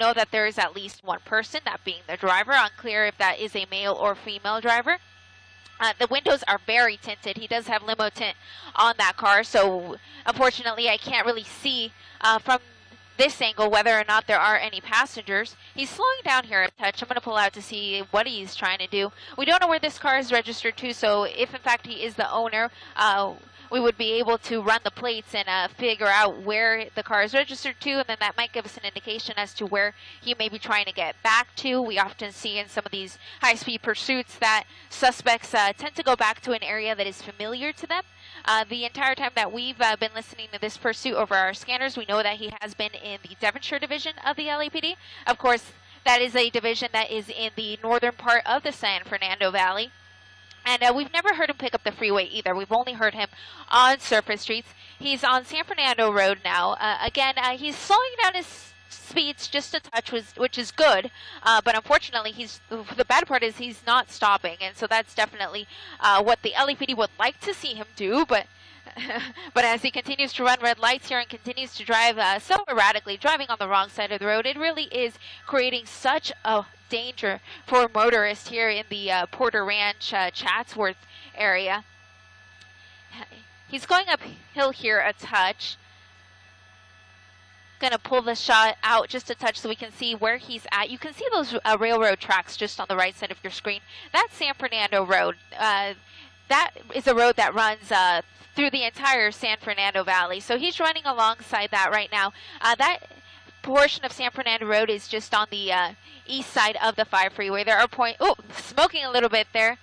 know that there is at least one person, that being the driver. Unclear if that is a male or female driver. Uh, the windows are very tinted. He does have limo tint on that car, so unfortunately I can't really see uh, from this angle whether or not there are any passengers. He's slowing down here a touch. I'm going to pull out to see what he's trying to do. We don't know where this car is registered to, so if in fact he is the owner, uh, we would be able to run the plates and uh, figure out where the car is registered to, and then that might give us an indication as to where he may be trying to get back to. We often see in some of these high-speed pursuits that suspects uh, tend to go back to an area that is familiar to them. Uh, the entire time that we've uh, been listening to this pursuit over our scanners, we know that he has been in the Devonshire division of the LAPD. Of course, that is a division that is in the northern part of the San Fernando Valley. And uh, we've never heard him pick up the freeway either. We've only heard him on surface streets. He's on San Fernando Road now. Uh, again, uh, he's slowing down his speeds just a touch, which is good. Uh, but unfortunately, he's the bad part is he's not stopping, and so that's definitely uh, what the LAPD would like to see him do. But but as he continues to run red lights here and continues to drive uh, so erratically, driving on the wrong side of the road, it really is creating such a danger for motorists here in the uh, Porter Ranch, uh, Chatsworth area. He's going uphill here a touch. Gonna pull the shot out just a touch so we can see where he's at. You can see those uh, railroad tracks just on the right side of your screen. That's San Fernando Road. Uh, that is a road that runs uh, through the entire San Fernando Valley. So he's running alongside that right now. Uh, that portion of San Fernando Road is just on the uh, east side of the 5 freeway. There are point, oh, smoking a little bit there.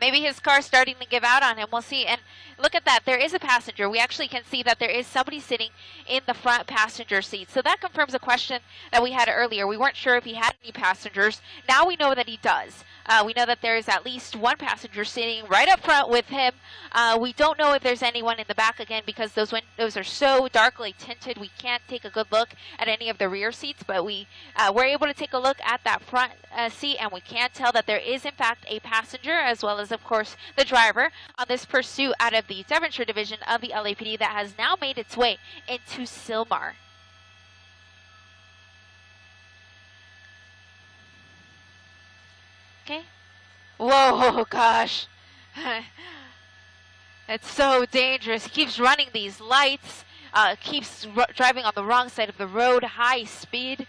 Maybe his car's starting to give out on him. We'll see. And look at that. There is a passenger. We actually can see that there is somebody sitting in the front passenger seat. So that confirms a question that we had earlier. We weren't sure if he had any passengers. Now we know that he does. Uh, we know that there is at least one passenger sitting right up front with him. Uh, we don't know if there's anyone in the back again because those windows are so darkly tinted. We can't take a good look at any of the rear seats, but we uh, were able to take a look at that front uh, seat and we can tell that there is in fact a passenger as well as of course the driver on this pursuit out of the Devonshire division of the LAPD that has now made its way into Sylmar. Whoa, gosh. it's so dangerous. He keeps running these lights, uh, keeps driving on the wrong side of the road, high speed.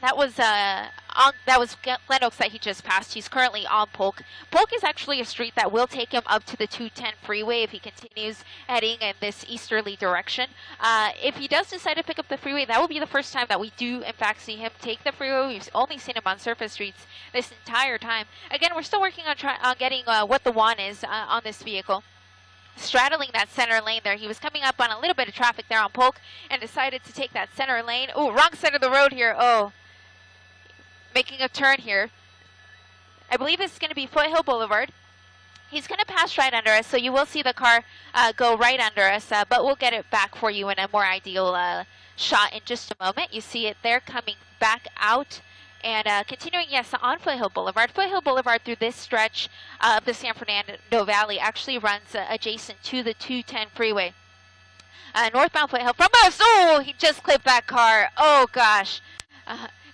That was uh, on, that was Glen Oaks that he just passed. He's currently on Polk. Polk is actually a street that will take him up to the 210 freeway if he continues heading in this easterly direction. Uh, if he does decide to pick up the freeway, that will be the first time that we do, in fact, see him take the freeway. We've only seen him on surface streets this entire time. Again, we're still working on, on getting uh, what the WAN is uh, on this vehicle straddling that center lane there. He was coming up on a little bit of traffic there on Polk and decided to take that center lane. Oh, wrong side of the road here. Oh, making a turn here. I believe it's going to be Foothill Boulevard. He's going to pass right under us, so you will see the car uh, go right under us, uh, but we'll get it back for you in a more ideal uh, shot in just a moment. You see it there coming back out and uh, continuing, yes, on Foothill Boulevard. Foothill Boulevard through this stretch of the San Fernando Valley actually runs uh, adjacent to the 210 freeway. Uh, northbound Foothill from us. Oh, he just clipped that car. Oh, gosh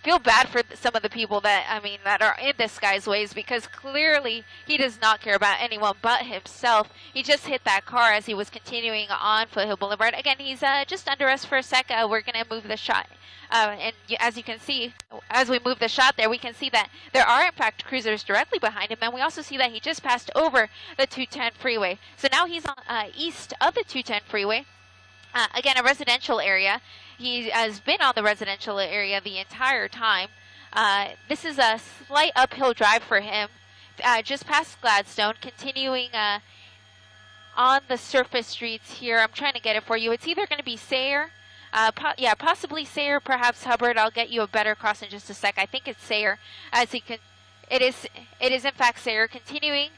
feel bad for some of the people that, I mean, that are in this guy's ways because clearly he does not care about anyone but himself. He just hit that car as he was continuing on Foothill Boulevard. Again, he's uh, just under us for a sec. Uh, we're going to move the shot. Uh, and as you can see, as we move the shot there, we can see that there are in fact cruisers directly behind him, and we also see that he just passed over the 210 freeway. So now he's on uh, east of the 210 freeway. Uh, again, a residential area. He has been on the residential area the entire time. Uh, this is a slight uphill drive for him, uh, just past Gladstone, continuing uh, on the surface streets here. I'm trying to get it for you. It's either going to be Sayre, uh, po yeah, possibly Sayre, perhaps Hubbard. I'll get you a better cross in just a sec. I think it's Sayre, as he can. It is. It is in fact Sayre. Continuing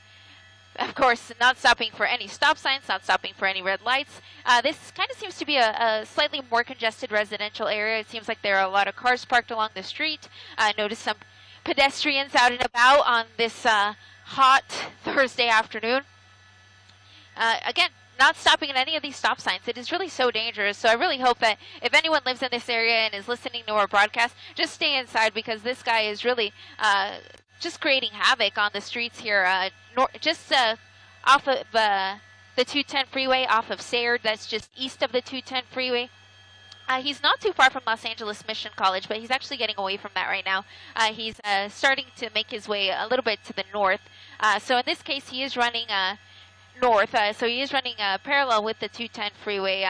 of course, not stopping for any stop signs, not stopping for any red lights. Uh, this kind of seems to be a, a, slightly more congested residential area. It seems like there are a lot of cars parked along the street. I noticed some pedestrians out and about on this uh, hot Thursday afternoon. Uh, again, not stopping at any of these stop signs. It is really so dangerous. So I really hope that if anyone lives in this area and is listening to our broadcast, just stay inside because this guy is really uh, just creating havoc on the streets here. Uh, just uh, off of uh, the 210 freeway, off of Sayre, that's just east of the 210 freeway. Uh, he's not too far from Los Angeles Mission College, but he's actually getting away from that right now. Uh, he's uh, starting to make his way a little bit to the north. So in this case, he is running north. So he is running parallel with the 210 freeway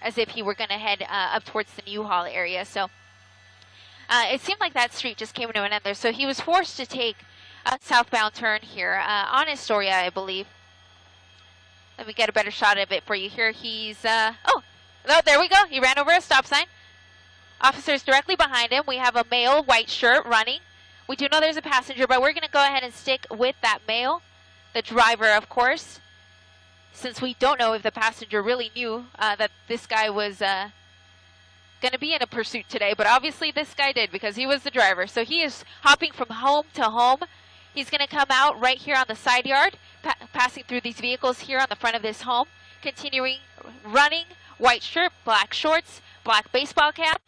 as if he were going to head up towards the Newhall area. So it seemed like that street just came to an end there. So he was forced to take a southbound turn here on Astoria, I believe. Let me get a better shot of it for you here. He's, oh, Oh, there we go. He ran over a stop sign. Officer's directly behind him. We have a male white shirt running. We do know there's a passenger, but we're going to go ahead and stick with that male. The driver, of course, since we don't know if the passenger really knew uh, that this guy was uh, going to be in a pursuit today. But obviously this guy did because he was the driver. So he is hopping from home to home. He's going to come out right here on the side yard, pa passing through these vehicles here on the front of this home, continuing running white shirt, black shorts, black baseball cap.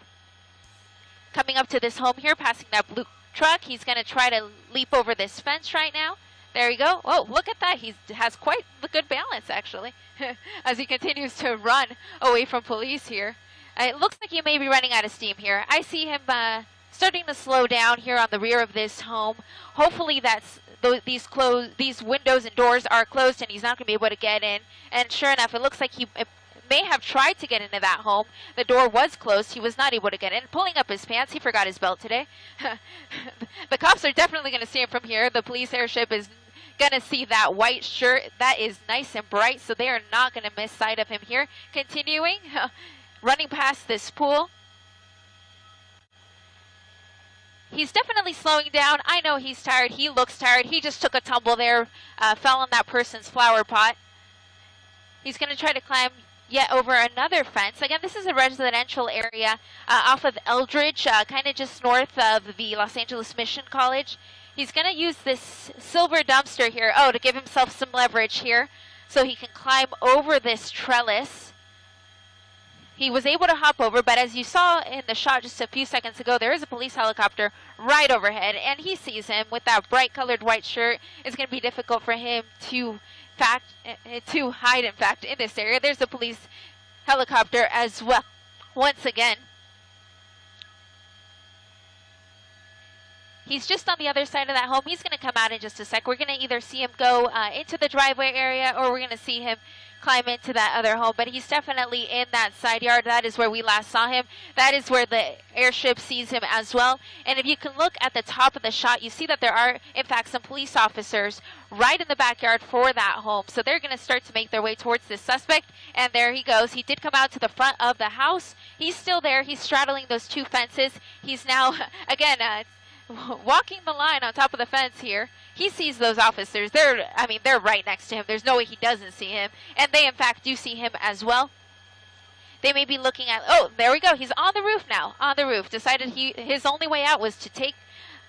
Coming up to this home here, passing that blue truck. He's going to try to leap over this fence right now. There you go. Oh, look at that. He has quite a good balance, actually, as he continues to run away from police here. It looks like he may be running out of steam here. I see him uh, starting to slow down here on the rear of this home. Hopefully that's these close these windows and doors are closed and he's not going to be able to get in. And sure enough, it looks like he may have tried to get into that home. The door was closed. He was not able to get in. Pulling up his pants, he forgot his belt today. the cops are definitely going to see him from here. The police airship is going to see that white shirt. That is nice and bright, so they are not going to miss sight of him here. Continuing, running past this pool. He's definitely slowing down. I know he's tired. He looks tired. He just took a tumble there, uh, fell on that person's flower pot. He's going to try to climb yet over another fence. Again, this is a residential area uh, off of Eldridge, uh, kind of just north of the Los Angeles Mission College. He's going to use this silver dumpster here, oh, to give himself some leverage here so he can climb over this trellis. He was able to hop over, but as you saw in the shot just a few seconds ago, there is a police helicopter right overhead, and he sees him with that bright colored white shirt. It's going to be difficult for him to fact, eh, eh, to hide, in fact, in this area. There's a police helicopter as well. Once again, He's just on the other side of that home. He's going to come out in just a sec. We're going to either see him go uh, into the driveway area or we're going to see him climb into that other home. But he's definitely in that side yard. That is where we last saw him. That is where the airship sees him as well. And if you can look at the top of the shot, you see that there are, in fact, some police officers right in the backyard for that home. So they're going to start to make their way towards this suspect. And there he goes. He did come out to the front of the house. He's still there. He's straddling those two fences. He's now, again, uh, walking the line on top of the fence here. He sees those officers. They're, I mean, they're right next to him. There's no way he doesn't see him. And they, in fact, do see him as well. They may be looking at, oh, there we go. He's on the roof now, on the roof. Decided he his only way out was to take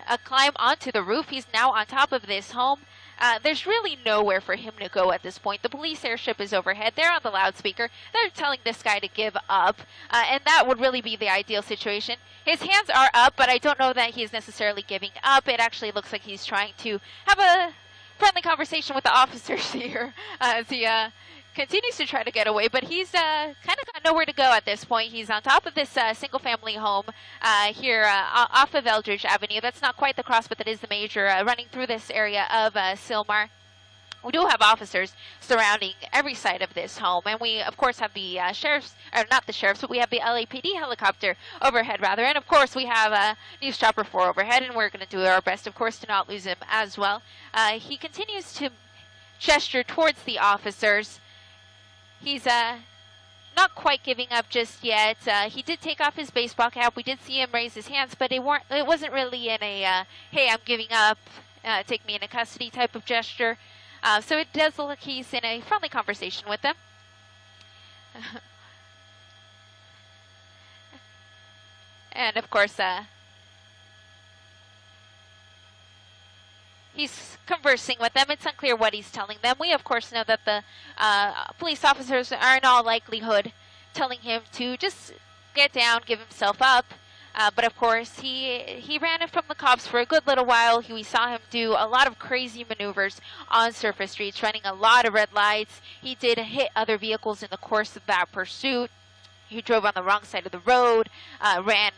a climb onto the roof. He's now on top of this home. Uh, there's really nowhere for him to go at this point. The police airship is overhead. They're on the loudspeaker. They're telling this guy to give up, uh, and that would really be the ideal situation. His hands are up, but I don't know that he's necessarily giving up. It actually looks like he's trying to have a friendly conversation with the officers here as he uh, continues to try to get away, but he's uh, kind of got nowhere to go at this point. He's on top of this uh, single-family home uh, here uh, off of Eldridge Avenue. That's not quite the cross, but that is the major uh, running through this area of uh, Sylmar. We do have officers surrounding every side of this home, and we, of course, have the sheriff's, or not the sheriff's, but we have the LAPD helicopter overhead, rather, and of course, we have a News Chopper 4 overhead, and we're going to do our best, of course, to not lose him as well. he continues to gesture towards the officers, He's uh, not quite giving up just yet. Uh, he did take off his baseball cap. We did see him raise his hands, but it weren't. It wasn't really in a uh, "Hey, I'm giving up. Uh, take me into custody" type of gesture. Uh, so it does look like he's in a friendly conversation with them. and of course, he's conversing with them. It's unclear what he's telling them. We, of course, know that the uh, police officers are in all likelihood telling him to just get down, give himself up. Uh, but of course, he he ran from the cops for a good little while. He, we saw him do a lot of crazy maneuvers on surface streets, running a lot of red lights. He did hit other vehicles in the course of that pursuit. He drove on the wrong side of the road, uh, ran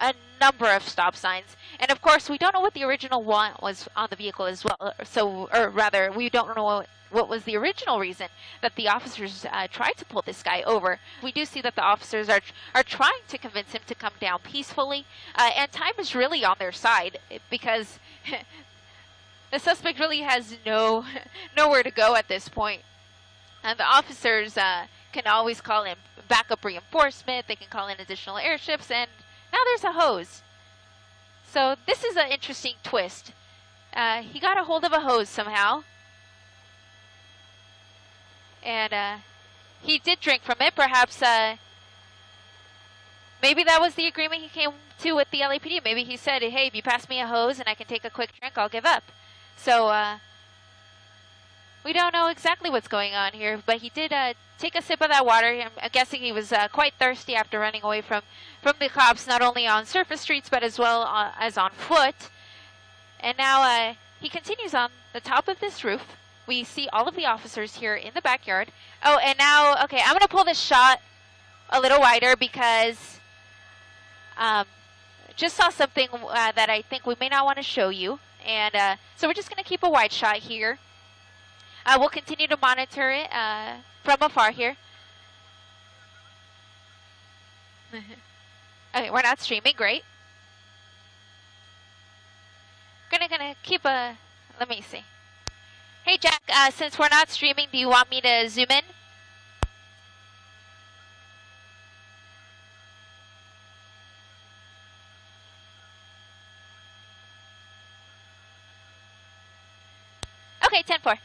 a number of stop signs. And of course, we don't know what the original one was on the vehicle as well. So, or rather, we don't know what, what was the original reason that the officers uh, tried to pull this guy over. We do see that the officers are are trying to convince him to come down peacefully, uh, and time is really on their side because the suspect really has no nowhere to go at this point. And the officers uh, can always call in backup reinforcement. They can call in additional airships, and now there's a hose. So this is an interesting twist. Uh, he got a hold of a hose somehow. And uh, he did drink from it. Perhaps uh, maybe that was the agreement he came to with the LAPD. Maybe he said, hey, if you pass me a hose and I can take a quick drink, I'll give up. So uh, we don't know exactly what's going on here, but he did uh, take a sip of that water. I'm guessing he was uh, quite thirsty after running away from, from the cops, not only on surface streets, but as well uh, as on foot. And now uh, he continues on the top of this roof. We see all of the officers here in the backyard. Oh, and now, okay, I'm going to pull this shot a little wider because um, just saw something uh, that I think we may not want to show you. And uh, so we're just going to keep a wide shot here. Uh, we'll continue to monitor it uh, from afar here. okay, we're not streaming. Great. Gonna gonna keep a. Let me see. Hey Jack, uh, since we're not streaming, do you want me to zoom in? Okay, 10-4.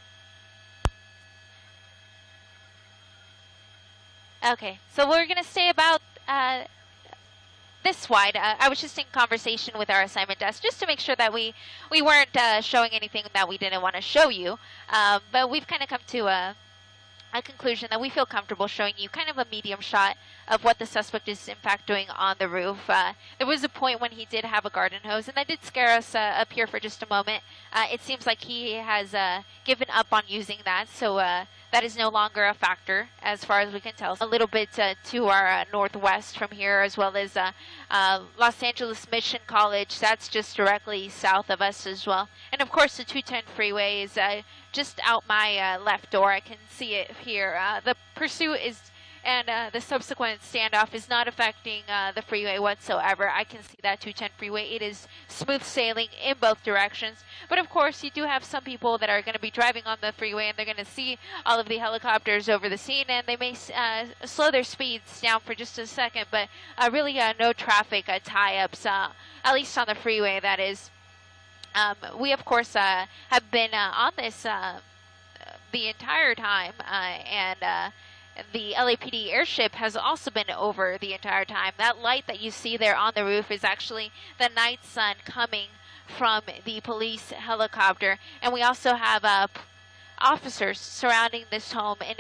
Okay, so we're going to stay about uh, this wide. Uh, I was just in conversation with our assignment desk just to make sure that we, we weren't uh, showing anything that we didn't want to show you. Um, but we've kind of come to a, a conclusion that we feel comfortable showing you kind of a medium shot of what the suspect is in fact doing on the roof. Uh, there was a point when he did have a garden hose, and that did scare us uh, up here for just a moment. Uh, it seems like he has uh, given up on using that, so uh, that is no longer a factor as far as we can tell. A little bit uh, to our uh, northwest from here, as well as uh, uh, Los Angeles Mission College. That's just directly south of us as well. And of course, the 210 freeway is just out my left door. I can see it here. the pursuit is and uh, the subsequent standoff is not affecting uh, the freeway whatsoever. I can see that 210 freeway. It is smooth sailing in both directions. But of course, you do have some people that are going to be driving on the freeway and they're going to see all of the helicopters over the scene and they may uh, slow their speeds down for just a second. But uh, really, uh, no traffic uh, tie-ups, at least on the freeway, that is. Um, we, of course, have been on this the entire time and the LAPD airship has also been over the entire time. That light that you see there on the roof is actually the night sun coming from the police helicopter. And we also have uh, officers surrounding this home in